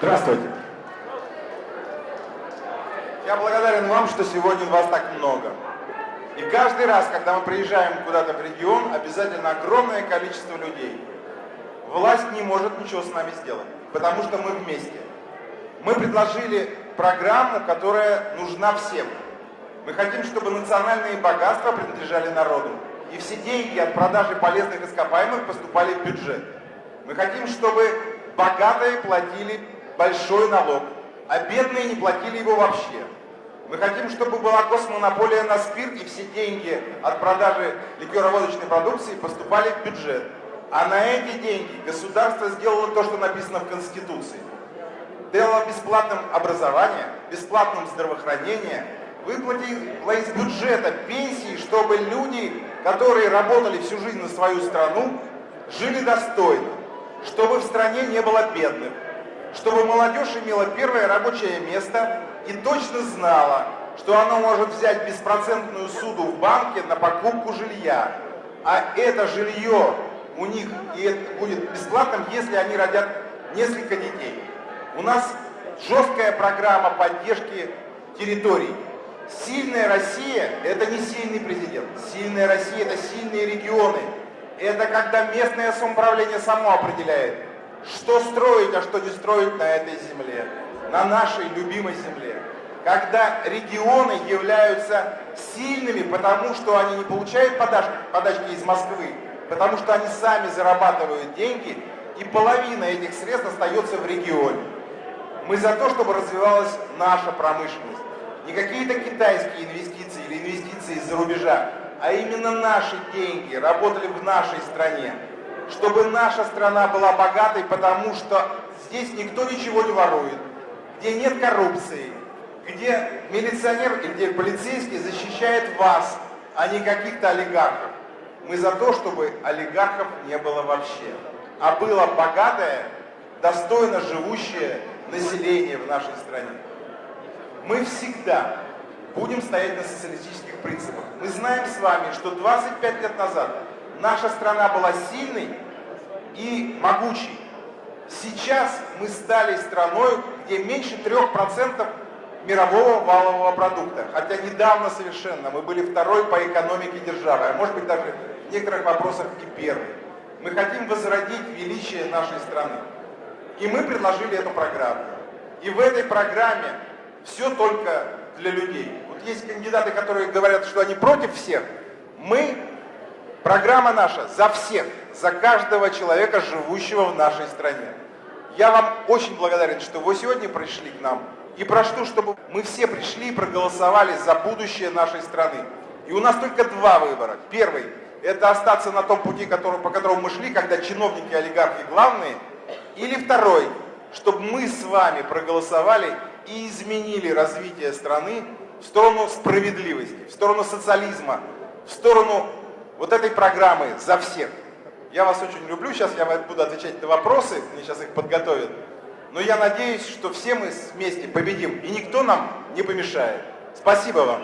Здравствуйте. Я благодарен вам, что сегодня вас так много. И каждый раз, когда мы приезжаем куда-то в регион, обязательно огромное количество людей. Власть не может ничего с нами сделать, потому что мы вместе. Мы предложили программу, которая нужна всем. Мы хотим, чтобы национальные богатства принадлежали народу. И все деньги от продажи полезных ископаемых поступали в бюджет. Мы хотим, чтобы богатые платили большой налог, а бедные не платили его вообще. Мы хотим, чтобы была госмонополия на спирт, и все деньги от продажи ликероводочной продукции поступали в бюджет. А на эти деньги государство сделало то, что написано в Конституции. Дало бесплатным образование, бесплатным здравоохранение, выплатило из бюджета пенсии, чтобы люди, которые работали всю жизнь на свою страну, жили достойно, чтобы в стране не было бедных чтобы молодежь имела первое рабочее место и точно знала, что она может взять беспроцентную суду в банке на покупку жилья. А это жилье у них и это будет бесплатным, если они родят несколько детей. У нас жесткая программа поддержки территорий. Сильная Россия – это не сильный президент. Сильная Россия – это сильные регионы. Это когда местное самоуправление само определяет, что строить, а что не строить на этой земле, на нашей любимой земле. Когда регионы являются сильными, потому что они не получают подачки, подачки из Москвы, потому что они сами зарабатывают деньги, и половина этих средств остается в регионе. Мы за то, чтобы развивалась наша промышленность. Не какие-то китайские инвестиции или инвестиции из-за рубежа, а именно наши деньги работали в нашей стране чтобы наша страна была богатой, потому что здесь никто ничего не ворует, где нет коррупции, где милиционер где полицейский защищает вас, а не каких-то олигархов. Мы за то, чтобы олигархов не было вообще, а было богатое, достойно живущее население в нашей стране. Мы всегда будем стоять на социалистических принципах. Мы знаем с вами, что 25 лет назад наша страна была сильной и могучей. Сейчас мы стали страной, где меньше 3% мирового валового продукта. Хотя недавно совершенно мы были второй по экономике державы, а может быть даже в некоторых вопросах и первый. Мы хотим возродить величие нашей страны. И мы предложили эту программу. И в этой программе все только для людей. Вот есть кандидаты, которые говорят, что они против всех. Мы Программа наша за всех, за каждого человека, живущего в нашей стране. Я вам очень благодарен, что вы сегодня пришли к нам. И прошу, чтобы мы все пришли и проголосовали за будущее нашей страны. И у нас только два выбора. Первый – это остаться на том пути, который, по которому мы шли, когда чиновники, олигархи главные. Или второй – чтобы мы с вами проголосовали и изменили развитие страны в сторону справедливости, в сторону социализма, в сторону вот этой программы за всех. Я вас очень люблю, сейчас я буду отвечать на вопросы, мне сейчас их подготовят. Но я надеюсь, что все мы вместе победим, и никто нам не помешает. Спасибо вам.